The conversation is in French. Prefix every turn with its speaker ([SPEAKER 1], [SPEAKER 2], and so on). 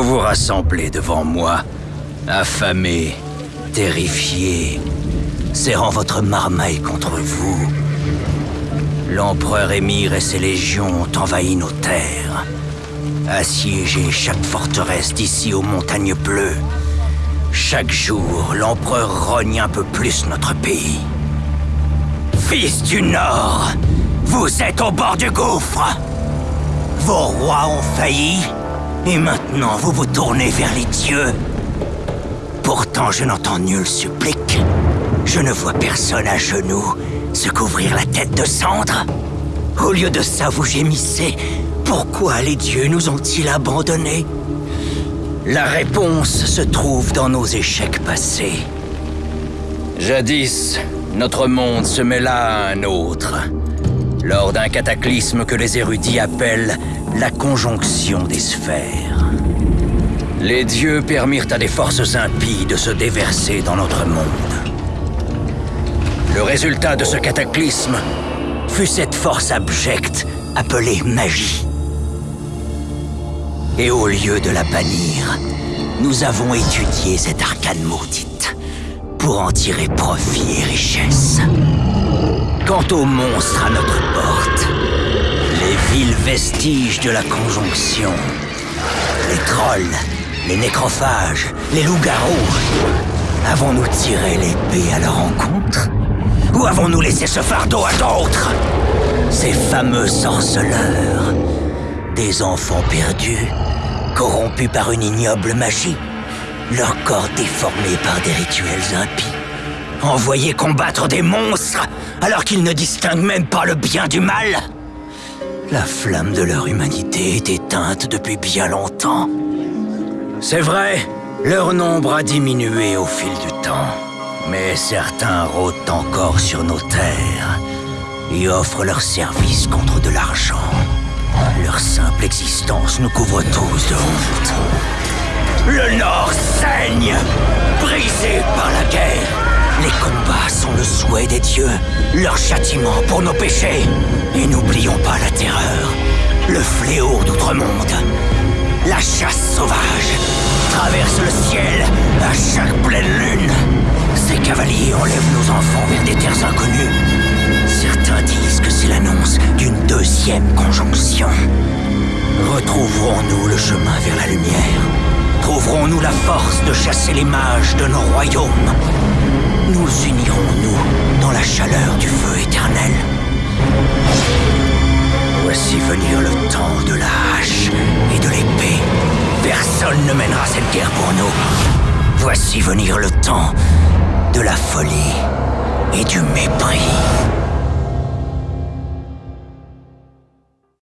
[SPEAKER 1] Vous vous rassemblez devant moi, affamés, terrifiés, serrant votre marmaille contre vous. L'empereur Émir et ses légions ont envahi nos terres, assiégé chaque forteresse d'ici aux montagnes bleues. Chaque jour, l'empereur rogne un peu plus notre pays. Fils du Nord, vous êtes au bord du gouffre. Vos rois ont failli, et maintenant vous vous tournez vers les dieux. Pourtant, je n'entends nul supplique. Je ne vois personne à genoux se couvrir la tête de cendre. Au lieu de ça, vous gémissez. Pourquoi les dieux nous ont-ils abandonnés? La réponse se trouve dans nos échecs passés. Jadis, notre monde se mêla à un autre, lors d'un cataclysme que les érudits appellent la conjonction des sphères. Les dieux permirent à des forces impies de se déverser dans notre monde. Le résultat de ce cataclysme fut cette force abjecte appelée magie. Et au lieu de la bannir, nous avons étudié cette arcane maudite pour en tirer profit et richesse. Quant aux monstres à notre porte, les vils vestiges de la conjonction, les trolls, les nécrophages, les loups-garous, avons-nous tiré l'épée à leur encontre Ou avons-nous laissé ce fardeau à d'autres? Ces fameux sorceleurs, des enfants perdus, corrompus par une ignoble magie, leur corps déformé par des rituels impies, envoyés combattre des monstres alors qu'ils ne distinguent même pas le bien du mal La flamme de leur humanité est éteinte depuis bien longtemps. C'est vrai, leur nombre a diminué au fil du temps, mais certains rôdent encore sur nos terres et offrent leurs services contre de l'argent. Leur simple existence nous couvre tous de honte. Le Nord saigne, brisé par la guerre. Les combats sont le souhait des dieux, leur châtiment pour nos péchés. Et n'oublions pas la terreur, le fléau d'outre-monde. La chasse sauvage traverse le ciel à chaque pleine lune. Ces cavaliers enlèvent nos enfants vers des terres inconnues. Certains disent que c'est l'annonce d'une deuxième conjonction. Retrouverons-nous le chemin vers la lumière? Trouverons-nous la force de chasser les mages de nos royaumes? Nous unirons-nous dans la chaleur du feu éternel Voici venir le temps de la hache et de l'épée. Personne ne mènera cette guerre pour nous. Voici venir le temps de la folie et du mépris.